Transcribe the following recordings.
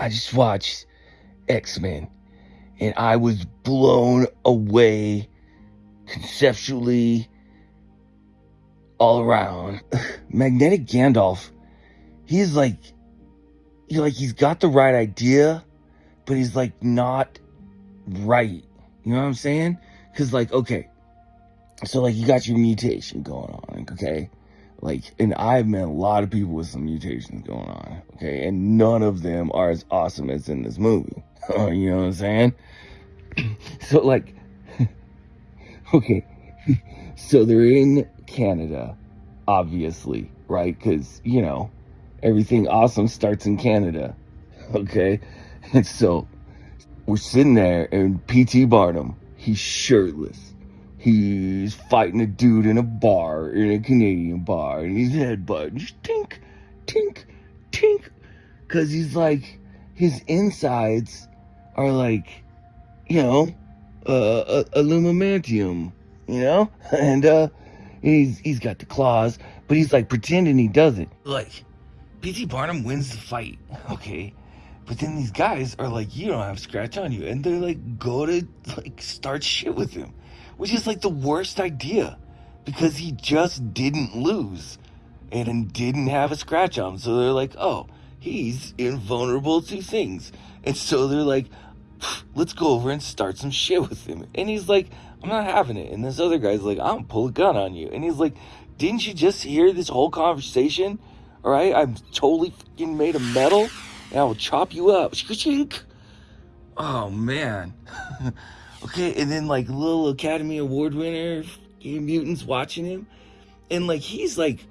I just watched X-Men and I was blown away conceptually all around. Magnetic Gandalf, he's like, he like he's got the right idea, but he's like not right. You know what I'm saying? Cause like, okay, so like you got your mutation going on, okay? Like, and I've met a lot of people with some mutations going on, okay? And none of them are as awesome as in this movie. you know what I'm saying? so like, okay, so they're in Canada, obviously, right? Because, you know, everything awesome starts in Canada, okay? And so we're sitting there and P.T. Barnum, he's shirtless he's fighting a dude in a bar, in a Canadian bar, and he's headbutting, tink, tink, tink, because he's like, his insides are like, you know, uh, aluminum, you know, and uh, he's he's got the claws, but he's like pretending he doesn't. Like, P.T. Barnum wins the fight, okay. But then these guys are like, you don't have scratch on you. And they're like, go to like start shit with him which is like the worst idea because he just didn't lose and didn't have a scratch on him. So they're like, oh, he's invulnerable to things. And so they're like, let's go over and start some shit with him. And he's like, I'm not having it. And this other guy's like, I'm gonna pull a gun on you. And he's like, didn't you just hear this whole conversation? All right, I'm totally fucking made of metal and I will chop you up. Oh man. Okay, and then like little Academy Award winner mutants watching him, and like he's like,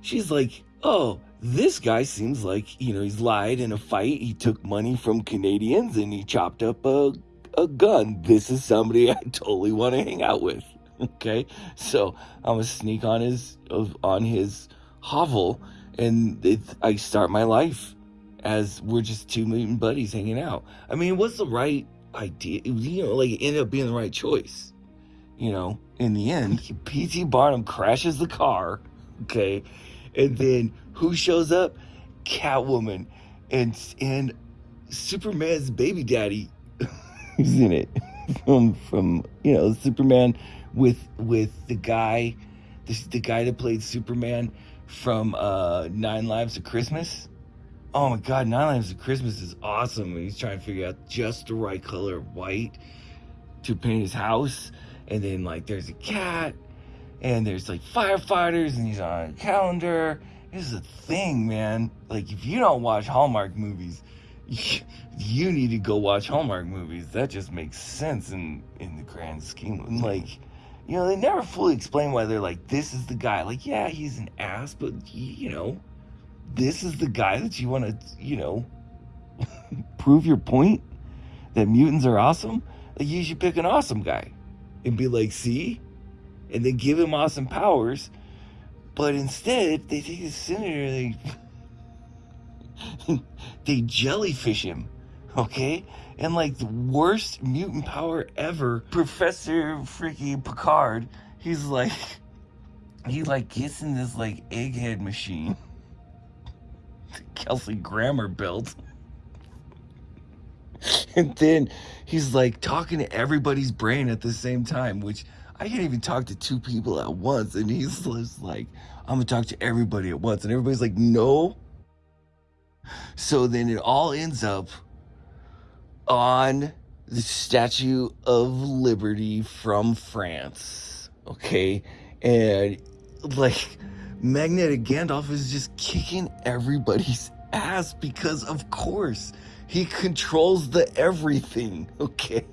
she's like, oh, this guy seems like you know he's lied in a fight. He took money from Canadians and he chopped up a a gun. This is somebody I totally want to hang out with. Okay, so I'm gonna sneak on his on his hovel, and it, I start my life as we're just two mutant buddies hanging out. I mean, what's the right idea. You know, like it ended up being the right choice. You know, in the end, P.T. Barnum crashes the car. Okay, and then who shows up? Catwoman, and and Superman's baby daddy is in it from from you know Superman with with the guy, this the guy that played Superman from uh, Nine Lives of Christmas oh my god, Nine Lives of Christmas is awesome. And he's trying to figure out just the right color of white to paint his house. And then like there's a cat and there's like firefighters and he's on a calendar. This is a thing, man. Like if you don't watch Hallmark movies, you need to go watch Hallmark movies. That just makes sense in in the grand scheme. Of like, you know, they never fully explain why they're like, this is the guy. Like, yeah, he's an ass, but you know, this is the guy that you want to, you know, prove your point that mutants are awesome, like you should pick an awesome guy and be like, see? And then give him awesome powers. But instead, they take the senator, they they jellyfish him, okay? And like the worst mutant power ever, Professor freaking Picard, he's like, he like gets in this like egghead machine Kelsey Grammer built. and then he's like talking to everybody's brain at the same time, which I can't even talk to two people at once. And he's just like, I'm gonna talk to everybody at once. And everybody's like, no. So then it all ends up on the Statue of Liberty from France. Okay. And like, Magnetic Gandalf is just kicking everybody's ass because, of course, he controls the everything, okay?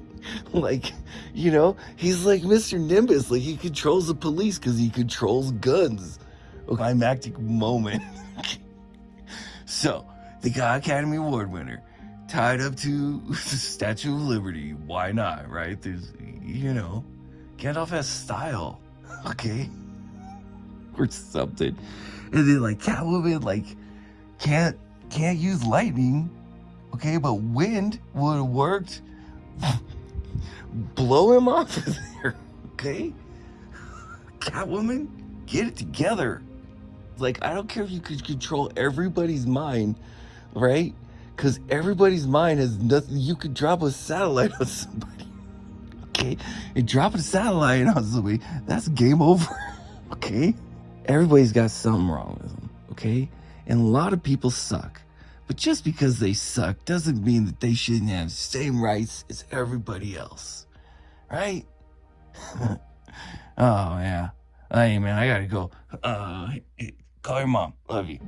Like, you know, he's like Mr. Nimbus, like he controls the police because he controls guns. A climactic moment. so, the guy Academy Award winner, tied up to the Statue of Liberty. Why not, right? There's, you know, Gandalf has style, okay? or something. And then like Catwoman like can't can't use lightning. Okay, but wind would have worked. Blow him off of there. Okay? Catwoman, get it together. Like, I don't care if you could control everybody's mind, right? Because everybody's mind has nothing. You could drop a satellite on somebody. Okay? And drop a satellite on somebody, that's game over. Okay? Everybody's got something wrong with them. Okay? And a lot of people suck. But just because they suck doesn't mean that they shouldn't have the same rights as everybody else. Right? oh, yeah. Hey, man, I gotta go. Uh, call your mom. Love you.